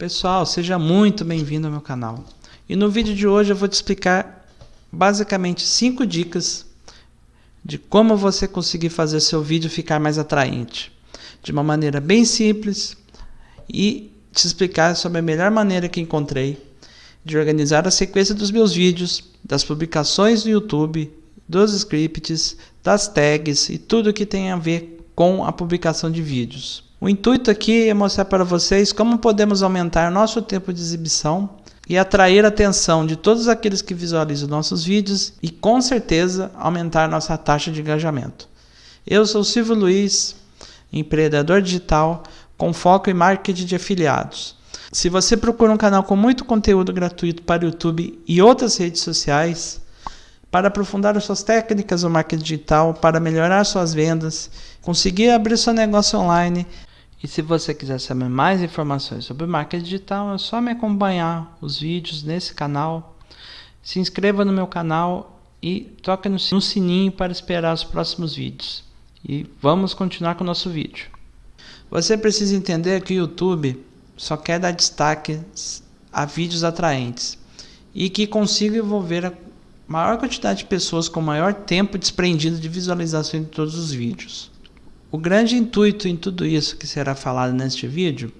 Pessoal, seja muito bem-vindo ao meu canal. E no vídeo de hoje eu vou te explicar basicamente 5 dicas de como você conseguir fazer seu vídeo ficar mais atraente. De uma maneira bem simples e te explicar sobre a melhor maneira que encontrei de organizar a sequência dos meus vídeos, das publicações no YouTube, dos scripts, das tags e tudo que tem a ver com a publicação de vídeos. O intuito aqui é mostrar para vocês como podemos aumentar nosso tempo de exibição e atrair a atenção de todos aqueles que visualizam nossos vídeos e com certeza aumentar nossa taxa de engajamento. Eu sou Silvio Luiz, empreendedor digital com foco em marketing de afiliados. Se você procura um canal com muito conteúdo gratuito para o YouTube e outras redes sociais, para aprofundar as suas técnicas no marketing digital, para melhorar suas vendas, conseguir abrir seu negócio online, e se você quiser saber mais informações sobre marketing digital, é só me acompanhar os vídeos nesse canal. Se inscreva no meu canal e toque no sininho para esperar os próximos vídeos. E vamos continuar com o nosso vídeo. Você precisa entender que o YouTube só quer dar destaque a vídeos atraentes e que consiga envolver a maior quantidade de pessoas com maior tempo desprendido de visualização de todos os vídeos. O grande intuito em tudo isso que será falado neste vídeo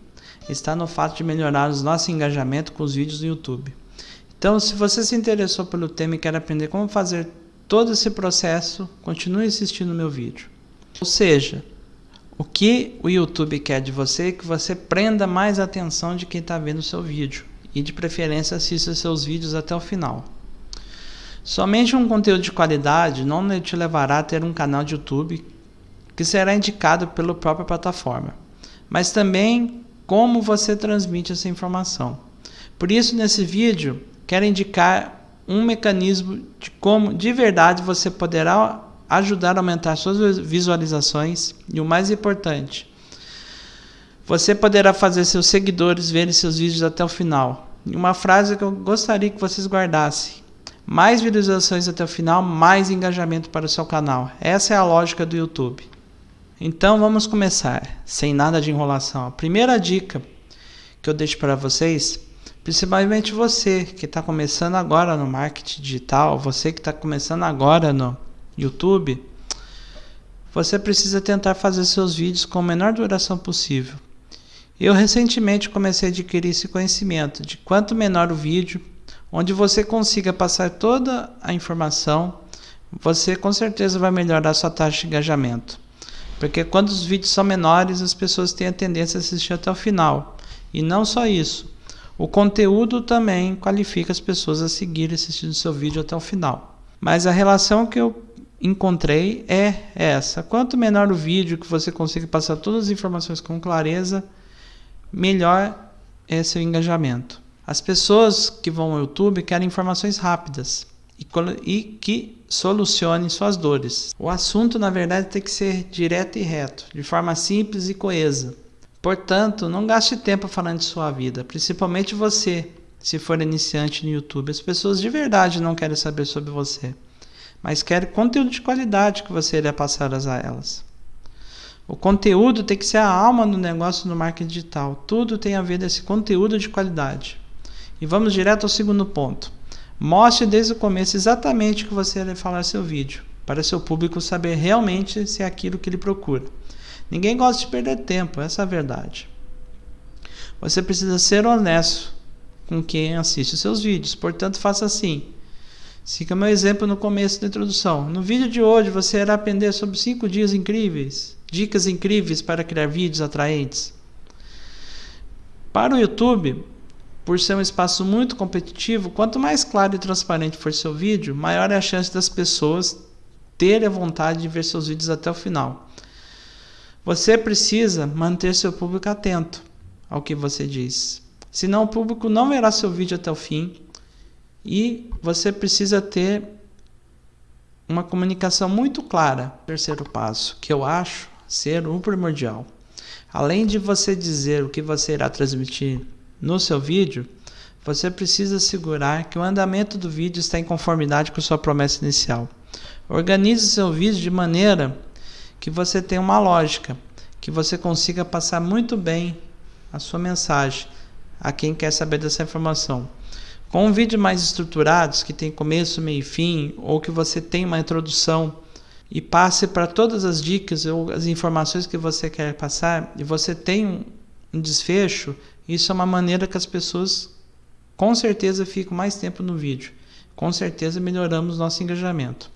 está no fato de melhorar o nosso engajamento com os vídeos no YouTube. Então, se você se interessou pelo tema e quer aprender como fazer todo esse processo, continue assistindo meu vídeo. Ou seja, o que o YouTube quer de você é que você prenda mais atenção de quem está vendo o seu vídeo e de preferência assista seus vídeos até o final. Somente um conteúdo de qualidade não te levará a ter um canal de YouTube que será indicado pela própria plataforma, mas também como você transmite essa informação. Por isso, nesse vídeo, quero indicar um mecanismo de como de verdade você poderá ajudar a aumentar suas visualizações e o mais importante, você poderá fazer seus seguidores verem seus vídeos até o final. E uma frase que eu gostaria que vocês guardassem: mais visualizações até o final, mais engajamento para o seu canal. Essa é a lógica do YouTube. Então vamos começar, sem nada de enrolação. A primeira dica que eu deixo para vocês, principalmente você que está começando agora no marketing digital, você que está começando agora no YouTube, você precisa tentar fazer seus vídeos com a menor duração possível. Eu recentemente comecei a adquirir esse conhecimento de quanto menor o vídeo, onde você consiga passar toda a informação, você com certeza vai melhorar a sua taxa de engajamento. Porque quando os vídeos são menores, as pessoas têm a tendência a assistir até o final. E não só isso, o conteúdo também qualifica as pessoas a seguirem assistindo seu vídeo até o final. Mas a relação que eu encontrei é essa. Quanto menor o vídeo que você consiga passar todas as informações com clareza, melhor é seu engajamento. As pessoas que vão ao YouTube querem informações rápidas e, que solucionem suas dores. O assunto, na verdade, tem que ser direto e reto, de forma simples e coesa. Portanto, não gaste tempo falando de sua vida, principalmente você, se for iniciante no YouTube. As pessoas de verdade não querem saber sobre você, mas querem conteúdo de qualidade que você irá passar a elas. O conteúdo tem que ser a alma do negócio no marketing digital. Tudo tem a ver desse conteúdo de qualidade. E vamos direto ao segundo ponto. Mostre desde o começo exatamente o que você vai falar seu vídeo, para seu público saber realmente se é aquilo que ele procura. Ninguém gosta de perder tempo, essa é a verdade. Você precisa ser honesto com quem assiste os seus vídeos, portanto faça assim. Siga meu exemplo no começo da introdução. No vídeo de hoje você irá aprender sobre 5 dias incríveis, dicas incríveis para criar vídeos atraentes. Para o YouTube, por ser um espaço muito competitivo, quanto mais claro e transparente for seu vídeo, maior é a chance das pessoas terem a vontade de ver seus vídeos até o final. Você precisa manter seu público atento ao que você diz. Senão o público não verá seu vídeo até o fim e você precisa ter uma comunicação muito clara. Terceiro passo, que eu acho ser o primordial. Além de você dizer o que você irá transmitir no seu vídeo, você precisa assegurar que o andamento do vídeo está em conformidade com sua promessa inicial. Organize seu vídeo de maneira que você tenha uma lógica, que você consiga passar muito bem a sua mensagem, a quem quer saber dessa informação. Com um vídeo mais estruturados, que tem começo, meio e fim, ou que você tem uma introdução e passe para todas as dicas ou as informações que você quer passar, e você tem um desfecho, isso é uma maneira que as pessoas com certeza ficam mais tempo no vídeo. Com certeza melhoramos nosso engajamento.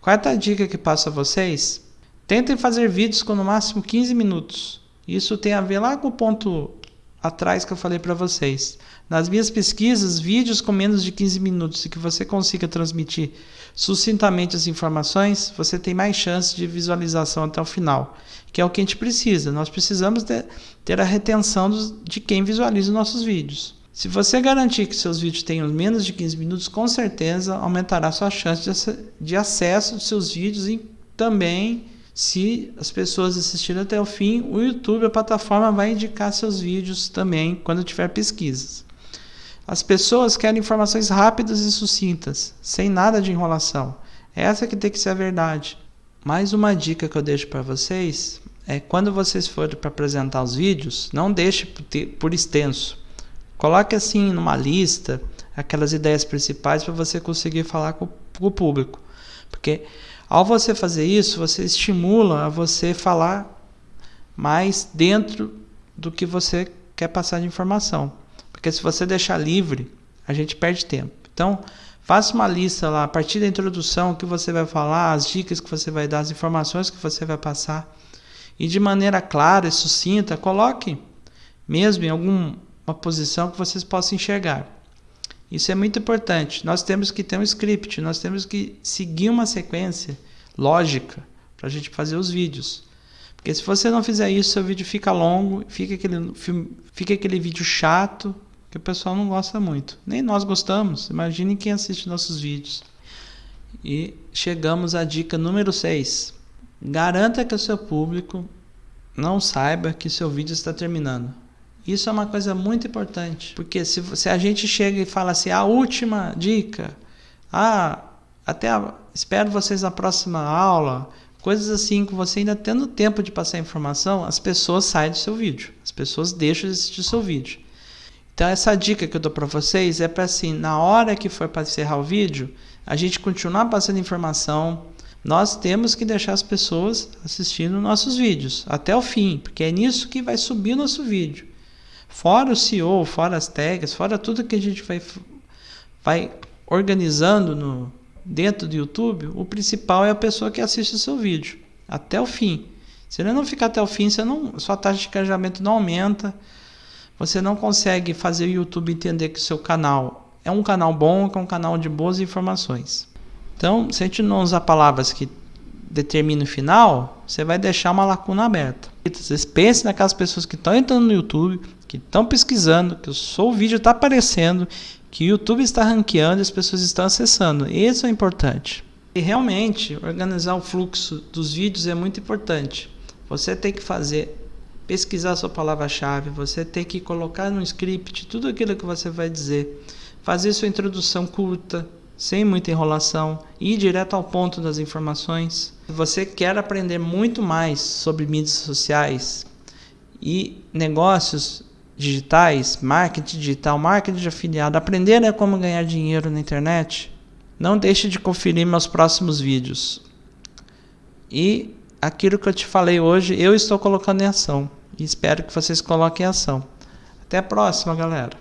Quarta dica que passo a vocês, tentem fazer vídeos com no máximo 15 minutos. Isso tem a ver lá com o ponto atrás que eu falei para vocês. Nas minhas pesquisas, vídeos com menos de 15 minutos e que você consiga transmitir sucintamente as informações, você tem mais chance de visualização até o final, que é o que a gente precisa. Nós precisamos ter a retenção de quem visualiza os nossos vídeos. Se você garantir que seus vídeos tenham menos de 15 minutos, com certeza aumentará sua chance de, de acesso de seus vídeos e também se as pessoas assistirem até o fim, o YouTube, a plataforma, vai indicar seus vídeos também quando tiver pesquisas. As pessoas querem informações rápidas e sucintas, sem nada de enrolação. Essa que tem que ser a verdade. Mais uma dica que eu deixo para vocês é quando vocês forem para apresentar os vídeos, não deixe por extenso. Coloque assim numa lista aquelas ideias principais para você conseguir falar com, o público. Porque ao você fazer isso, você estimula a você falar mais dentro do que você quer passar de informação. Porque se você deixar livre, a gente perde tempo. Então, faça uma lista lá, a partir da introdução, o que você vai falar, as dicas que você vai dar, as informações que você vai passar. E de maneira clara e sucinta, coloque mesmo em alguma posição que vocês possam enxergar. Isso é muito importante. Nós temos que ter um script, nós temos que seguir uma sequência lógica para a gente fazer os vídeos. Porque se você não fizer isso, seu vídeo fica longo, fica aquele, fica aquele vídeo chato que o pessoal não gosta muito. Nem nós gostamos. Imagine quem assiste nossos vídeos. E chegamos à dica número 6. Garanta que o seu público não saiba que seu vídeo está terminando. Isso é uma coisa muito importante, porque se, se a gente chega e fala assim, a última dica, ah, até a, espero vocês na próxima aula, coisas assim que você ainda tendo tempo de passar informação, as pessoas saem do seu vídeo, as pessoas deixam de assistir o seu vídeo. Então essa dica que eu dou para vocês é para assim, na hora que for para encerrar o vídeo, a gente continuar passando informação, nós temos que deixar as pessoas assistindo nossos vídeos até o fim, porque é nisso que vai subir o nosso vídeo. Fora o SEO, fora as tags, fora tudo que a gente vai, vai organizando no, dentro do YouTube, o principal é a pessoa que assiste o seu vídeo até o fim. Se ele não ficar até o fim, você não, sua taxa de engajamento não aumenta. Você não consegue fazer o YouTube entender que o seu canal é um canal bom, que é um canal de boas informações. Então, se a gente não usar palavras que determinam o final, você vai deixar uma lacuna aberta. Vocês pensem naquelas pessoas que estão entrando no YouTube, que estão pesquisando, que o seu vídeo está aparecendo, que o YouTube está ranqueando e as pessoas estão acessando. Isso é importante. E realmente, organizar o fluxo dos vídeos é muito importante. Você tem que fazer, pesquisar sua palavra-chave, você tem que colocar no script tudo aquilo que você vai dizer, fazer sua introdução curta, sem muita enrolação, ir direto ao ponto das informações. Se você quer aprender muito mais sobre mídias sociais e negócios digitais, marketing digital, marketing de afiliado, aprender né, como ganhar dinheiro na internet, não deixe de conferir meus próximos vídeos. E aquilo que eu te falei hoje, eu estou colocando em ação. E espero que vocês coloquem em ação. Até a próxima, galera.